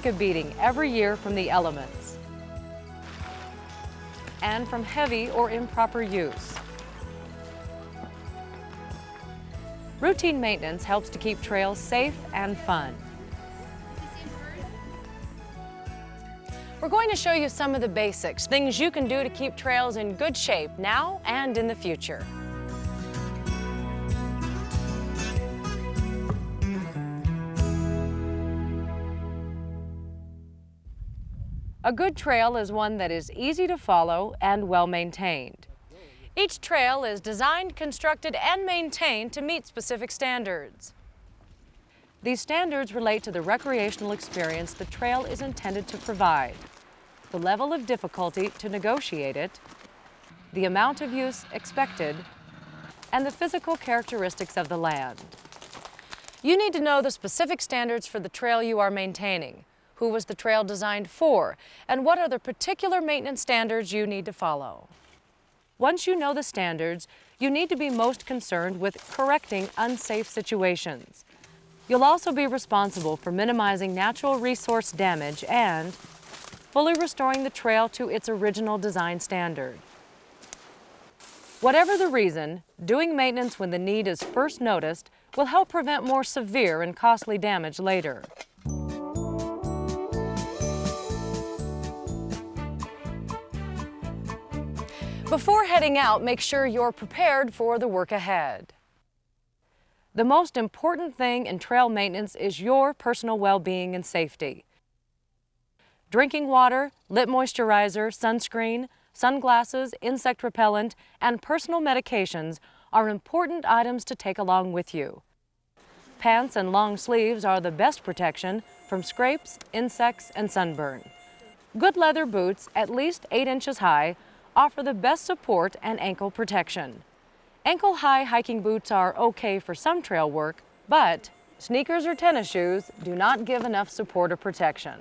take a beating every year from the elements and from heavy or improper use. Routine maintenance helps to keep trails safe and fun. We're going to show you some of the basics, things you can do to keep trails in good shape now and in the future. A good trail is one that is easy to follow and well maintained. Each trail is designed, constructed, and maintained to meet specific standards. These standards relate to the recreational experience the trail is intended to provide, the level of difficulty to negotiate it, the amount of use expected, and the physical characteristics of the land. You need to know the specific standards for the trail you are maintaining, who was the trail designed for, and what are the particular maintenance standards you need to follow. Once you know the standards, you need to be most concerned with correcting unsafe situations. You'll also be responsible for minimizing natural resource damage and fully restoring the trail to its original design standard. Whatever the reason, doing maintenance when the need is first noticed will help prevent more severe and costly damage later. Before heading out, make sure you're prepared for the work ahead. The most important thing in trail maintenance is your personal well-being and safety. Drinking water, lip moisturizer, sunscreen, sunglasses, insect repellent, and personal medications are important items to take along with you. Pants and long sleeves are the best protection from scrapes, insects, and sunburn. Good leather boots, at least 8 inches high, offer the best support and ankle protection. Ankle-high hiking boots are okay for some trail work, but sneakers or tennis shoes do not give enough support or protection.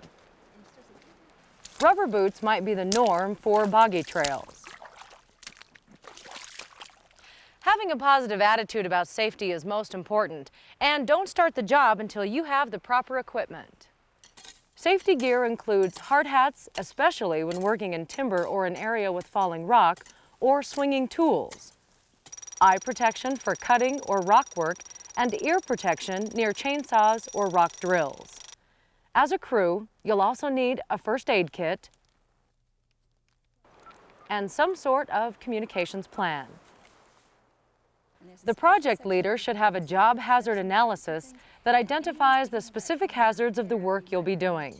Rubber boots might be the norm for boggy trails. Having a positive attitude about safety is most important, and don't start the job until you have the proper equipment. Safety gear includes hard hats, especially when working in timber or an area with falling rock, or swinging tools eye protection for cutting or rock work, and ear protection near chainsaws or rock drills. As a crew, you'll also need a first aid kit and some sort of communications plan. The project leader should have a job hazard analysis that identifies the specific hazards of the work you'll be doing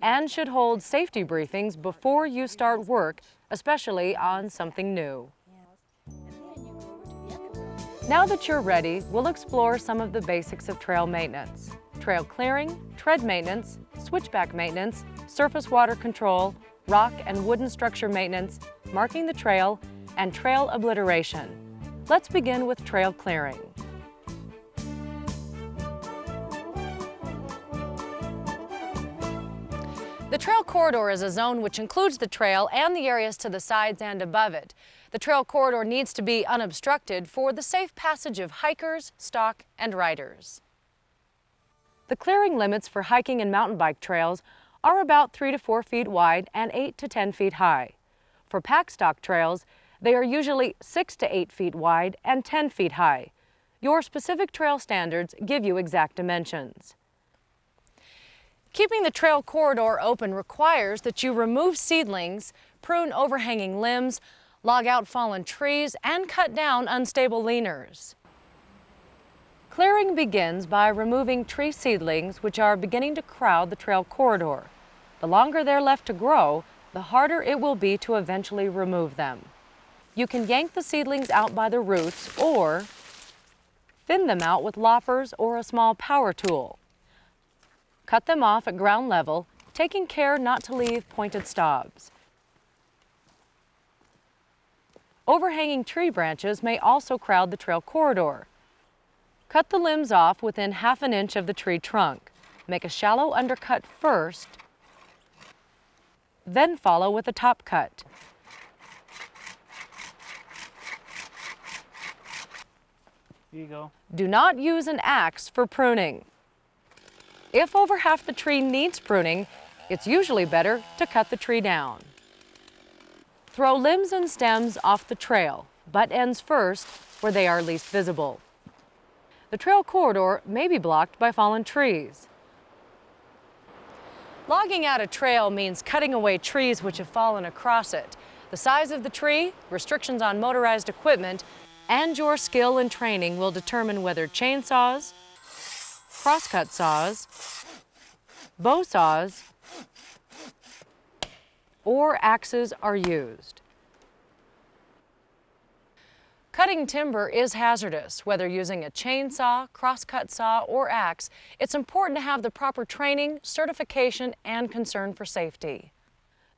and should hold safety briefings before you start work, especially on something new. Now that you're ready, we'll explore some of the basics of trail maintenance. Trail clearing, tread maintenance, switchback maintenance, surface water control, rock and wooden structure maintenance, marking the trail, and trail obliteration. Let's begin with trail clearing. The trail corridor is a zone which includes the trail and the areas to the sides and above it. The trail corridor needs to be unobstructed for the safe passage of hikers, stock, and riders. The clearing limits for hiking and mountain bike trails are about 3 to 4 feet wide and 8 to 10 feet high. For pack stock trails, they are usually 6 to 8 feet wide and 10 feet high. Your specific trail standards give you exact dimensions. Keeping the trail corridor open requires that you remove seedlings, prune overhanging limbs, log out fallen trees, and cut down unstable leaners. Clearing begins by removing tree seedlings which are beginning to crowd the trail corridor. The longer they're left to grow, the harder it will be to eventually remove them. You can yank the seedlings out by the roots or thin them out with loppers or a small power tool. Cut them off at ground level, taking care not to leave pointed stobs. Overhanging tree branches may also crowd the trail corridor. Cut the limbs off within half an inch of the tree trunk. Make a shallow undercut first, then follow with a top cut. Here you go. Do not use an axe for pruning. If over half the tree needs pruning, it's usually better to cut the tree down. Throw limbs and stems off the trail, butt ends first, where they are least visible. The trail corridor may be blocked by fallen trees. Logging out a trail means cutting away trees which have fallen across it. The size of the tree, restrictions on motorized equipment, and your skill and training will determine whether chainsaws, crosscut saws, bow saws, or axes are used. Cutting timber is hazardous. Whether using a chainsaw, crosscut saw, or axe, it's important to have the proper training, certification, and concern for safety.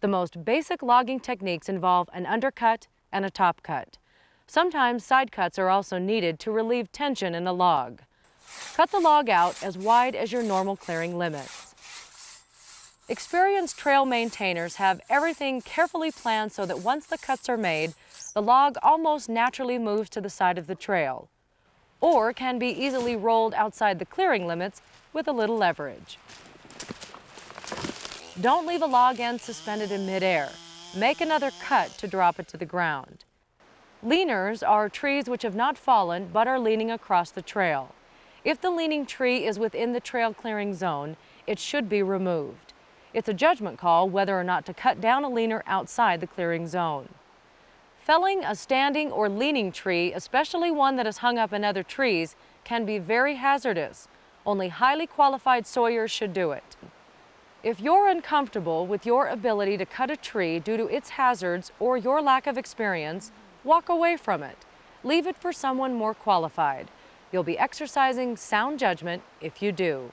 The most basic logging techniques involve an undercut and a top cut. Sometimes side cuts are also needed to relieve tension in a log. Cut the log out as wide as your normal clearing limits. Experienced trail maintainers have everything carefully planned so that once the cuts are made, the log almost naturally moves to the side of the trail, or can be easily rolled outside the clearing limits with a little leverage. Don't leave a log end suspended in midair. Make another cut to drop it to the ground. Leaners are trees which have not fallen but are leaning across the trail. If the leaning tree is within the trail clearing zone, it should be removed. It's a judgment call whether or not to cut down a leaner outside the clearing zone. Felling a standing or leaning tree, especially one that is hung up in other trees, can be very hazardous. Only highly qualified sawyers should do it. If you're uncomfortable with your ability to cut a tree due to its hazards or your lack of experience, walk away from it. Leave it for someone more qualified. You'll be exercising sound judgment if you do.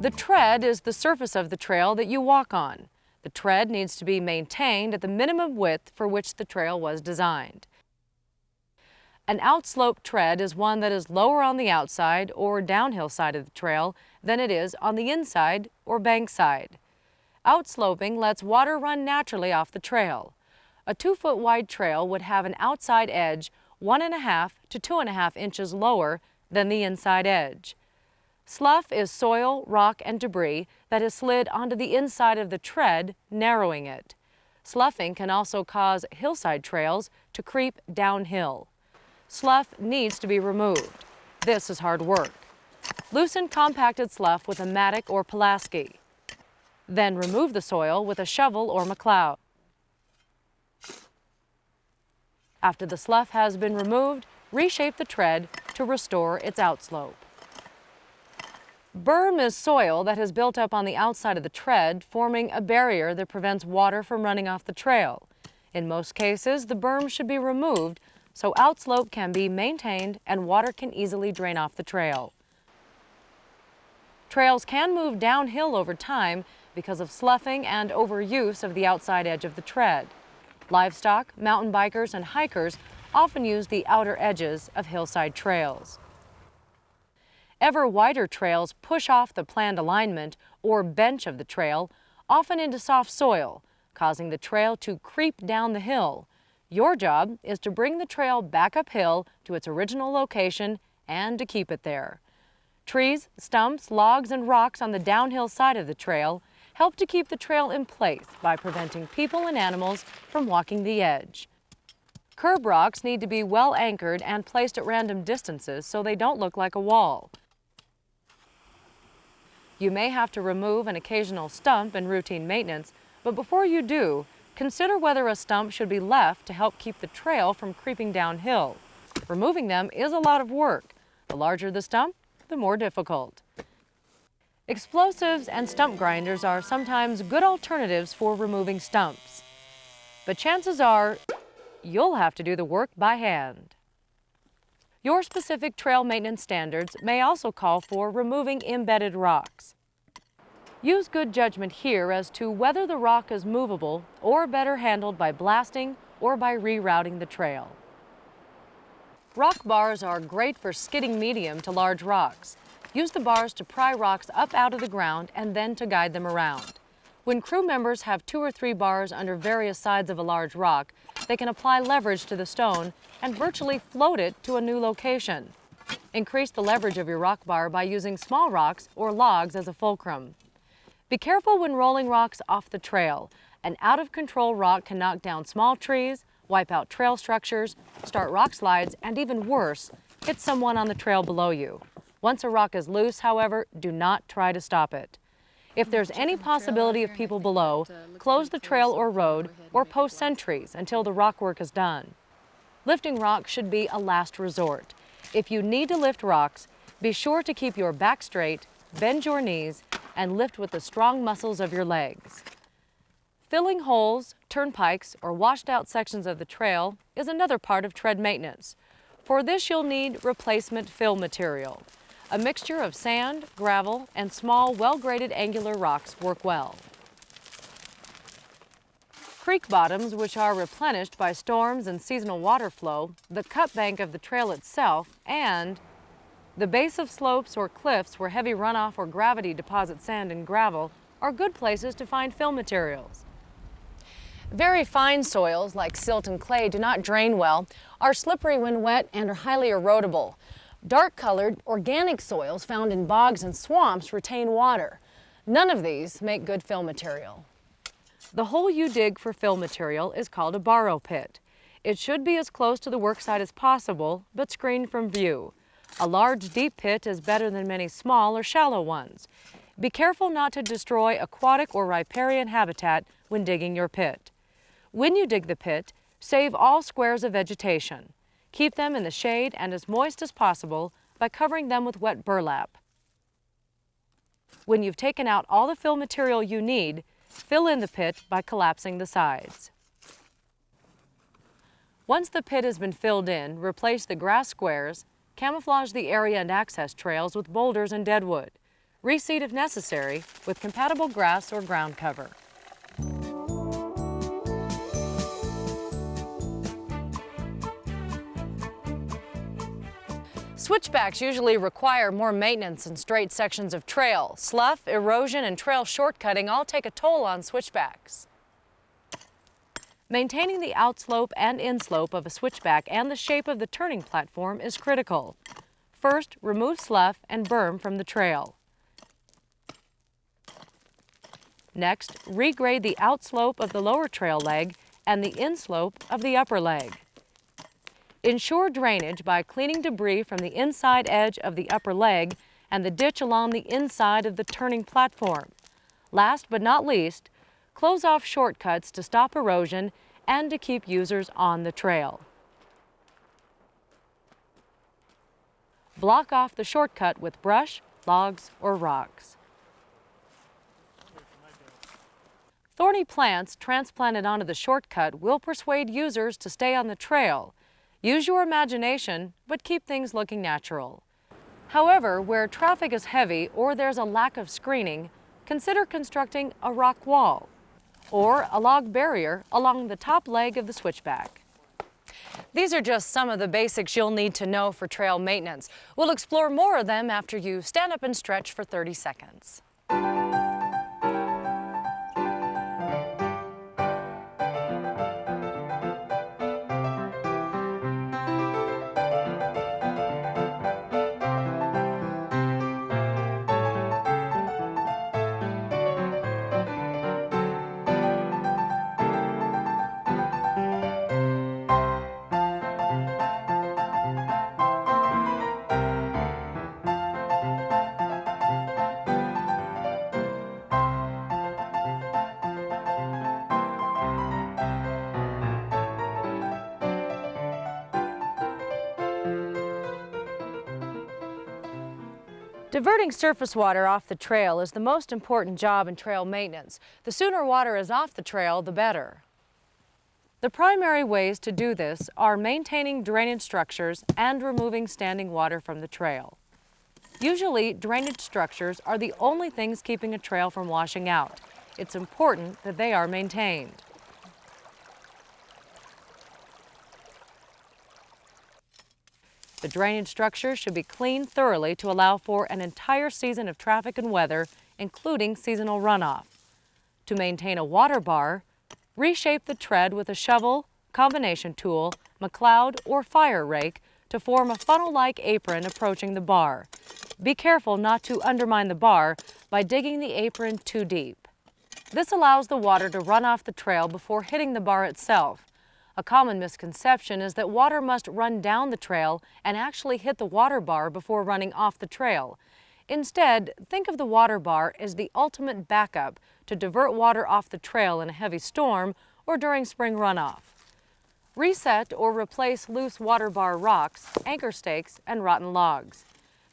The tread is the surface of the trail that you walk on. The tread needs to be maintained at the minimum width for which the trail was designed. An outslope tread is one that is lower on the outside or downhill side of the trail than it is on the inside or bank side. Outsloping lets water run naturally off the trail. A two foot wide trail would have an outside edge one and a half to two and a half inches lower than the inside edge. Slough is soil, rock, and debris that has slid onto the inside of the tread, narrowing it. Sloughing can also cause hillside trails to creep downhill. Slough needs to be removed. This is hard work. Loosen compacted slough with a mattock or Pulaski. Then remove the soil with a shovel or McLeod. After the slough has been removed, reshape the tread to restore its outslope. Berm is soil that has built up on the outside of the tread, forming a barrier that prevents water from running off the trail. In most cases, the berm should be removed so outslope can be maintained and water can easily drain off the trail. Trails can move downhill over time because of sloughing and overuse of the outside edge of the tread. Livestock, mountain bikers, and hikers often use the outer edges of hillside trails. Ever wider trails push off the planned alignment or bench of the trail, often into soft soil, causing the trail to creep down the hill. Your job is to bring the trail back uphill to its original location and to keep it there. Trees, stumps, logs, and rocks on the downhill side of the trail help to keep the trail in place by preventing people and animals from walking the edge. Curb rocks need to be well anchored and placed at random distances so they don't look like a wall. You may have to remove an occasional stump in routine maintenance, but before you do, consider whether a stump should be left to help keep the trail from creeping downhill. Removing them is a lot of work. The larger the stump, the more difficult. Explosives and stump grinders are sometimes good alternatives for removing stumps. But chances are, you'll have to do the work by hand. Your specific trail maintenance standards may also call for removing embedded rocks. Use good judgment here as to whether the rock is movable or better handled by blasting or by rerouting the trail. Rock bars are great for skidding medium to large rocks. Use the bars to pry rocks up out of the ground and then to guide them around. When crew members have two or three bars under various sides of a large rock, they can apply leverage to the stone and virtually float it to a new location. Increase the leverage of your rock bar by using small rocks or logs as a fulcrum. Be careful when rolling rocks off the trail. An out-of-control rock can knock down small trees, wipe out trail structures, start rock slides, and even worse, hit someone on the trail below you. Once a rock is loose, however, do not try to stop it. If there's any possibility of people below, close the trail or road or post sentries until the rock work is done. Lifting rocks should be a last resort. If you need to lift rocks, be sure to keep your back straight, bend your knees, and lift with the strong muscles of your legs. Filling holes, turnpikes, or washed out sections of the trail is another part of tread maintenance. For this you'll need replacement fill material. A mixture of sand, gravel, and small, well-graded angular rocks work well. Creek bottoms, which are replenished by storms and seasonal water flow, the cut bank of the trail itself, and the base of slopes or cliffs where heavy runoff or gravity deposits sand and gravel are good places to find fill materials. Very fine soils, like silt and clay, do not drain well, are slippery when wet, and are highly erodible. Dark-colored, organic soils found in bogs and swamps retain water. None of these make good fill material. The hole you dig for fill material is called a borrow pit. It should be as close to the worksite as possible, but screened from view. A large, deep pit is better than many small or shallow ones. Be careful not to destroy aquatic or riparian habitat when digging your pit. When you dig the pit, save all squares of vegetation. Keep them in the shade and as moist as possible by covering them with wet burlap. When you've taken out all the fill material you need, Fill in the pit by collapsing the sides. Once the pit has been filled in, replace the grass squares, camouflage the area and access trails with boulders and deadwood. Reseed if necessary with compatible grass or ground cover. Switchbacks usually require more maintenance than straight sections of trail. Slough, erosion, and trail shortcutting all take a toll on switchbacks. Maintaining the outslope and inslope of a switchback and the shape of the turning platform is critical. First, remove slough and berm from the trail. Next, regrade the outslope of the lower trail leg and the inslope of the upper leg. Ensure drainage by cleaning debris from the inside edge of the upper leg and the ditch along the inside of the turning platform. Last but not least, close off shortcuts to stop erosion and to keep users on the trail. Block off the shortcut with brush, logs, or rocks. Thorny plants transplanted onto the shortcut will persuade users to stay on the trail Use your imagination, but keep things looking natural. However, where traffic is heavy or there's a lack of screening, consider constructing a rock wall or a log barrier along the top leg of the switchback. These are just some of the basics you'll need to know for trail maintenance. We'll explore more of them after you stand up and stretch for 30 seconds. Diverting surface water off the trail is the most important job in trail maintenance. The sooner water is off the trail, the better. The primary ways to do this are maintaining drainage structures and removing standing water from the trail. Usually, drainage structures are the only things keeping a trail from washing out. It's important that they are maintained. The drainage structure should be cleaned thoroughly to allow for an entire season of traffic and weather, including seasonal runoff. To maintain a water bar, reshape the tread with a shovel, combination tool, McLeod, or fire rake to form a funnel-like apron approaching the bar. Be careful not to undermine the bar by digging the apron too deep. This allows the water to run off the trail before hitting the bar itself. A common misconception is that water must run down the trail and actually hit the water bar before running off the trail. Instead, think of the water bar as the ultimate backup to divert water off the trail in a heavy storm or during spring runoff. Reset or replace loose water bar rocks, anchor stakes, and rotten logs.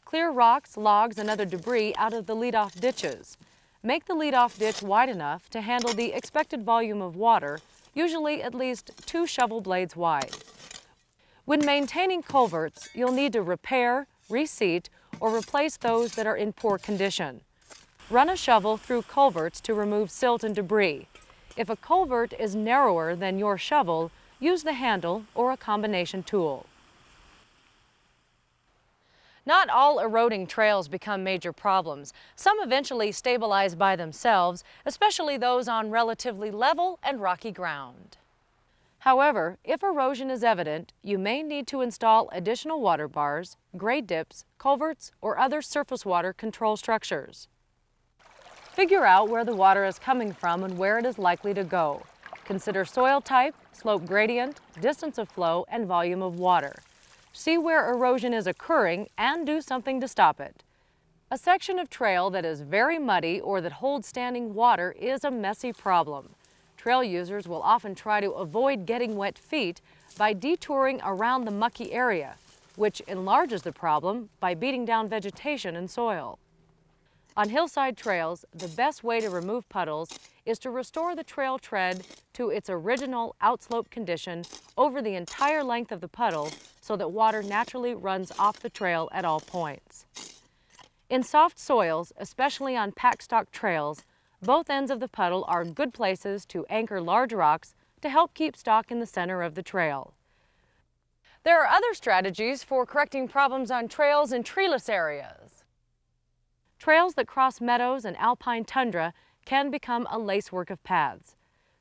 Clear rocks, logs, and other debris out of the leadoff ditches. Make the leadoff ditch wide enough to handle the expected volume of water, usually at least two shovel blades wide. When maintaining culverts, you'll need to repair, reseat, or replace those that are in poor condition. Run a shovel through culverts to remove silt and debris. If a culvert is narrower than your shovel, use the handle or a combination tool. Not all eroding trails become major problems. Some eventually stabilize by themselves, especially those on relatively level and rocky ground. However, if erosion is evident, you may need to install additional water bars, grade dips, culverts, or other surface water control structures. Figure out where the water is coming from and where it is likely to go. Consider soil type, slope gradient, distance of flow, and volume of water. See where erosion is occurring and do something to stop it. A section of trail that is very muddy or that holds standing water is a messy problem. Trail users will often try to avoid getting wet feet by detouring around the mucky area, which enlarges the problem by beating down vegetation and soil. On hillside trails, the best way to remove puddles is to restore the trail tread to its original outslope condition over the entire length of the puddle so that water naturally runs off the trail at all points. In soft soils, especially on packstock trails, both ends of the puddle are good places to anchor large rocks to help keep stock in the center of the trail. There are other strategies for correcting problems on trails in treeless areas. Trails that cross meadows and alpine tundra can become a lacework of paths.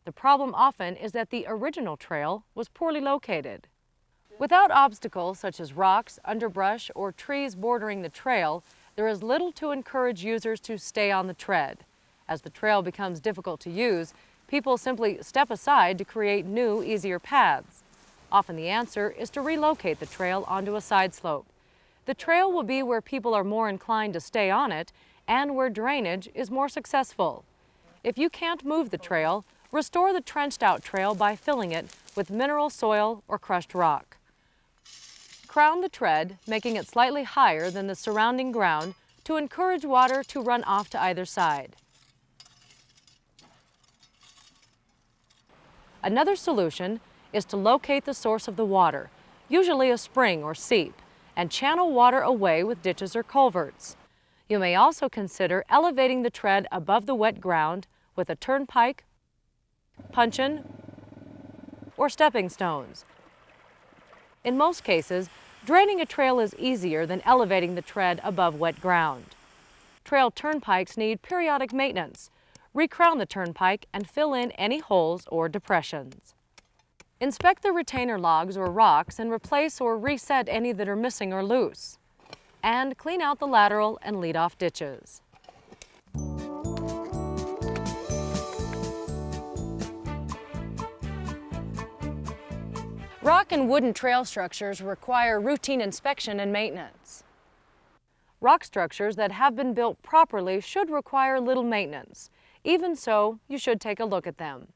The problem often is that the original trail was poorly located. Without obstacles such as rocks, underbrush, or trees bordering the trail, there is little to encourage users to stay on the tread. As the trail becomes difficult to use, people simply step aside to create new, easier paths. Often the answer is to relocate the trail onto a side slope. The trail will be where people are more inclined to stay on it and where drainage is more successful. If you can't move the trail, restore the trenched out trail by filling it with mineral soil or crushed rock. Crown the tread, making it slightly higher than the surrounding ground to encourage water to run off to either side. Another solution is to locate the source of the water, usually a spring or seep and channel water away with ditches or culverts. You may also consider elevating the tread above the wet ground with a turnpike, puncheon, or stepping stones. In most cases, draining a trail is easier than elevating the tread above wet ground. Trail turnpikes need periodic maintenance. Recrown the turnpike and fill in any holes or depressions. Inspect the retainer logs or rocks and replace or reset any that are missing or loose. And clean out the lateral and lead-off ditches. Rock and wooden trail structures require routine inspection and maintenance. Rock structures that have been built properly should require little maintenance. Even so, you should take a look at them.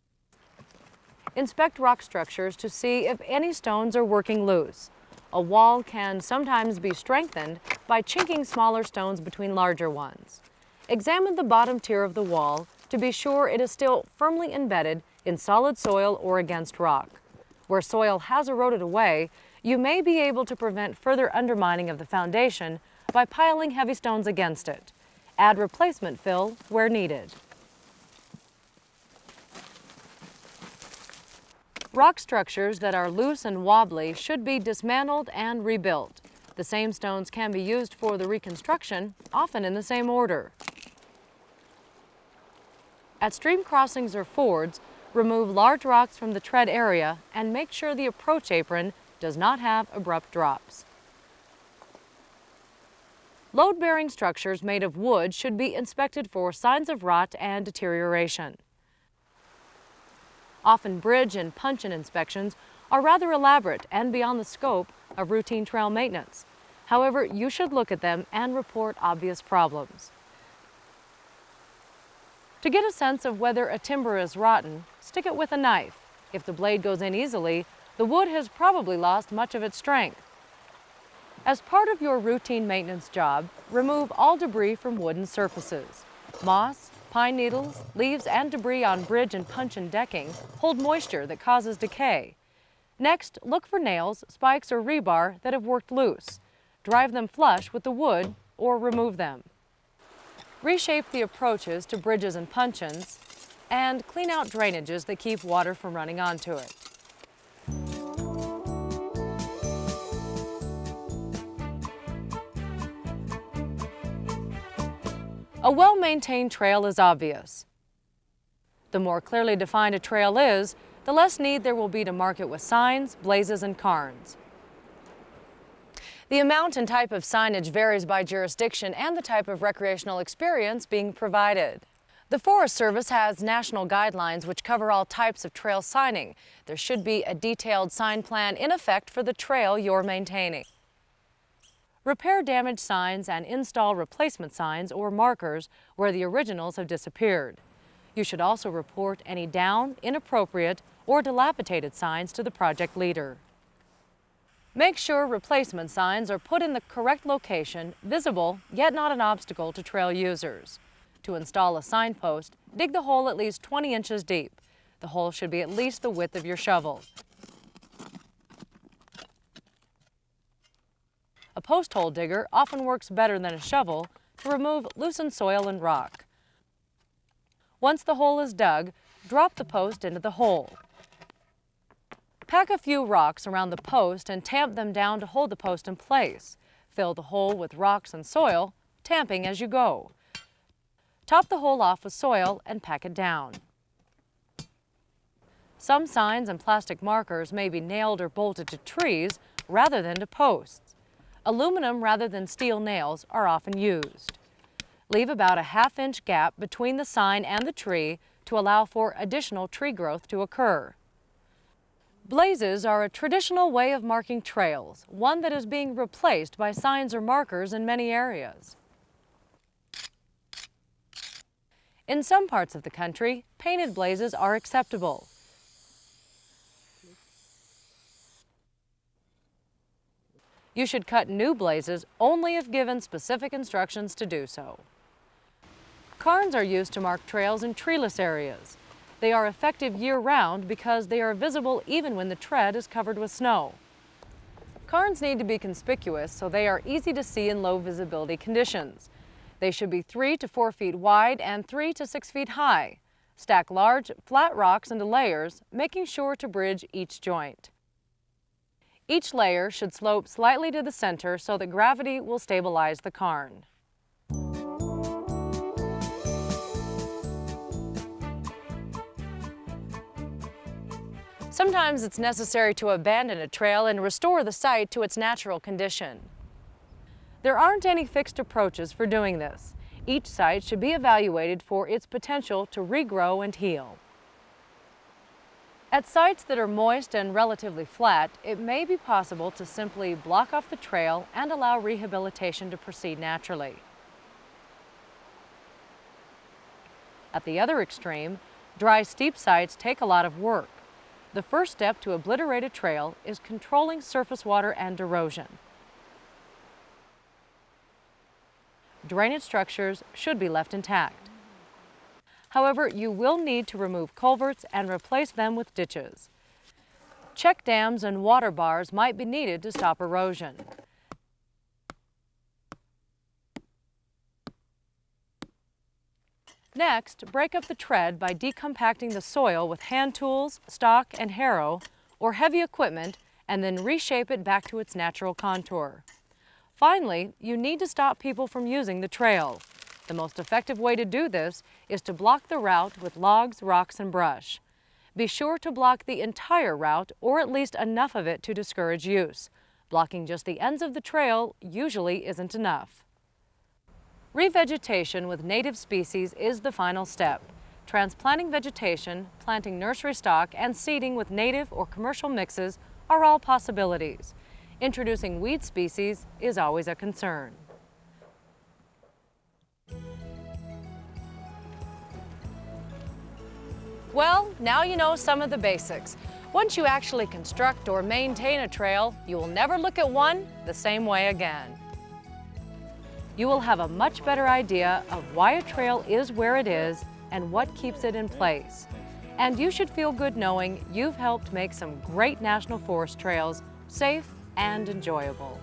Inspect rock structures to see if any stones are working loose. A wall can sometimes be strengthened by chinking smaller stones between larger ones. Examine the bottom tier of the wall to be sure it is still firmly embedded in solid soil or against rock. Where soil has eroded away, you may be able to prevent further undermining of the foundation by piling heavy stones against it. Add replacement fill where needed. Rock structures that are loose and wobbly should be dismantled and rebuilt. The same stones can be used for the reconstruction, often in the same order. At stream crossings or fords, Remove large rocks from the tread area and make sure the approach apron does not have abrupt drops. Load-bearing structures made of wood should be inspected for signs of rot and deterioration. Often bridge and puncheon inspections are rather elaborate and beyond the scope of routine trail maintenance. However, you should look at them and report obvious problems. To get a sense of whether a timber is rotten, stick it with a knife. If the blade goes in easily, the wood has probably lost much of its strength. As part of your routine maintenance job, remove all debris from wooden surfaces. Moss, pine needles, leaves, and debris on bridge and puncheon decking hold moisture that causes decay. Next, look for nails, spikes, or rebar that have worked loose. Drive them flush with the wood or remove them. Reshape the approaches to bridges and puncheons and clean out drainages that keep water from running onto it. A well-maintained trail is obvious. The more clearly defined a trail is, the less need there will be to mark it with signs, blazes, and cairns. The amount and type of signage varies by jurisdiction and the type of recreational experience being provided. The Forest Service has national guidelines which cover all types of trail signing. There should be a detailed sign plan in effect for the trail you're maintaining. Repair damaged signs and install replacement signs or markers where the originals have disappeared. You should also report any down, inappropriate, or dilapidated signs to the project leader. Make sure replacement signs are put in the correct location, visible, yet not an obstacle to trail users. To install a signpost, dig the hole at least 20 inches deep. The hole should be at least the width of your shovel. A post hole digger often works better than a shovel to remove loosened soil and rock. Once the hole is dug, drop the post into the hole. Pack a few rocks around the post and tamp them down to hold the post in place. Fill the hole with rocks and soil, tamping as you go. Top the hole off with soil and pack it down. Some signs and plastic markers may be nailed or bolted to trees rather than to posts. Aluminum rather than steel nails are often used. Leave about a half inch gap between the sign and the tree to allow for additional tree growth to occur. Blazes are a traditional way of marking trails, one that is being replaced by signs or markers in many areas. In some parts of the country, painted blazes are acceptable. You should cut new blazes only if given specific instructions to do so. Cairns are used to mark trails in treeless areas. They are effective year-round because they are visible even when the tread is covered with snow. Cairns need to be conspicuous so they are easy to see in low visibility conditions. They should be 3 to 4 feet wide and 3 to 6 feet high. Stack large, flat rocks into layers, making sure to bridge each joint. Each layer should slope slightly to the center so that gravity will stabilize the cairn. Sometimes it's necessary to abandon a trail and restore the site to its natural condition. There aren't any fixed approaches for doing this. Each site should be evaluated for its potential to regrow and heal. At sites that are moist and relatively flat, it may be possible to simply block off the trail and allow rehabilitation to proceed naturally. At the other extreme, dry steep sites take a lot of work. The first step to obliterate a trail is controlling surface water and erosion. Drainage structures should be left intact. However, you will need to remove culverts and replace them with ditches. Check dams and water bars might be needed to stop erosion. Next, break up the tread by decompacting the soil with hand tools, stock, and harrow, or heavy equipment, and then reshape it back to its natural contour. Finally, you need to stop people from using the trail. The most effective way to do this is to block the route with logs, rocks, and brush. Be sure to block the entire route or at least enough of it to discourage use. Blocking just the ends of the trail usually isn't enough. Revegetation with native species is the final step. Transplanting vegetation, planting nursery stock, and seeding with native or commercial mixes are all possibilities. Introducing weed species is always a concern. Well, now you know some of the basics. Once you actually construct or maintain a trail, you will never look at one the same way again. You will have a much better idea of why a trail is where it is and what keeps it in place. And you should feel good knowing you've helped make some great National Forest trails safe and enjoyable.